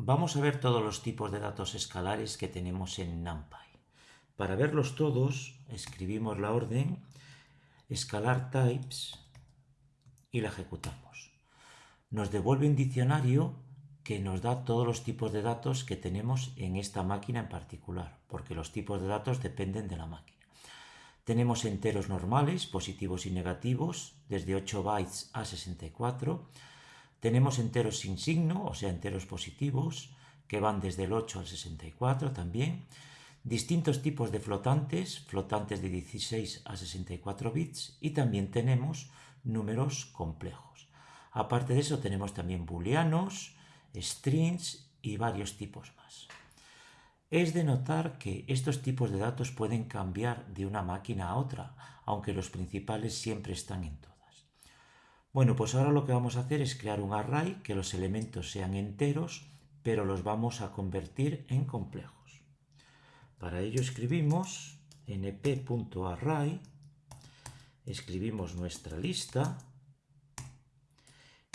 Vamos a ver todos los tipos de datos escalares que tenemos en NumPy. Para verlos todos, escribimos la orden escalar types y la ejecutamos. Nos devuelve un diccionario que nos da todos los tipos de datos que tenemos en esta máquina en particular, porque los tipos de datos dependen de la máquina. Tenemos enteros normales, positivos y negativos, desde 8 bytes a 64, tenemos enteros sin signo, o sea, enteros positivos, que van desde el 8 al 64 también. Distintos tipos de flotantes, flotantes de 16 a 64 bits, y también tenemos números complejos. Aparte de eso tenemos también booleanos, strings y varios tipos más. Es de notar que estos tipos de datos pueden cambiar de una máquina a otra, aunque los principales siempre están en todo. Bueno, pues ahora lo que vamos a hacer es crear un array, que los elementos sean enteros, pero los vamos a convertir en complejos. Para ello escribimos np.array, escribimos nuestra lista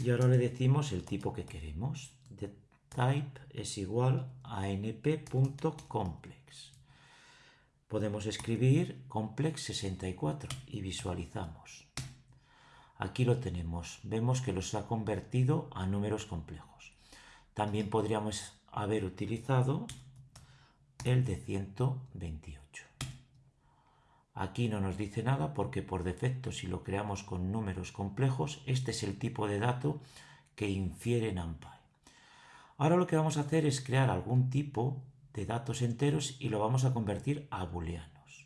y ahora le decimos el tipo que queremos. The type es igual a np.complex. Podemos escribir complex64 y visualizamos. Aquí lo tenemos. Vemos que los ha convertido a números complejos. También podríamos haber utilizado el de 128. Aquí no nos dice nada porque por defecto si lo creamos con números complejos, este es el tipo de dato que infiere NumPy. Ahora lo que vamos a hacer es crear algún tipo de datos enteros y lo vamos a convertir a booleanos.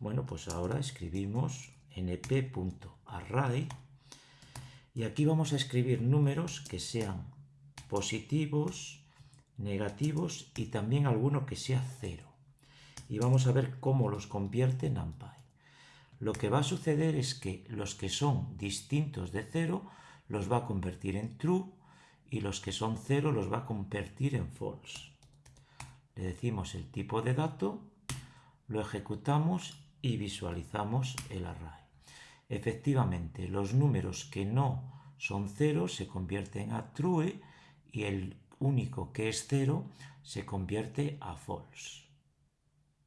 Bueno, pues ahora escribimos np.array y aquí vamos a escribir números que sean positivos, negativos y también alguno que sea cero. Y vamos a ver cómo los convierte en NumPy. Lo que va a suceder es que los que son distintos de cero los va a convertir en true y los que son cero los va a convertir en false. Le decimos el tipo de dato, lo ejecutamos y visualizamos el array. Efectivamente, los números que no son cero se convierten a true y el único que es cero se convierte a false.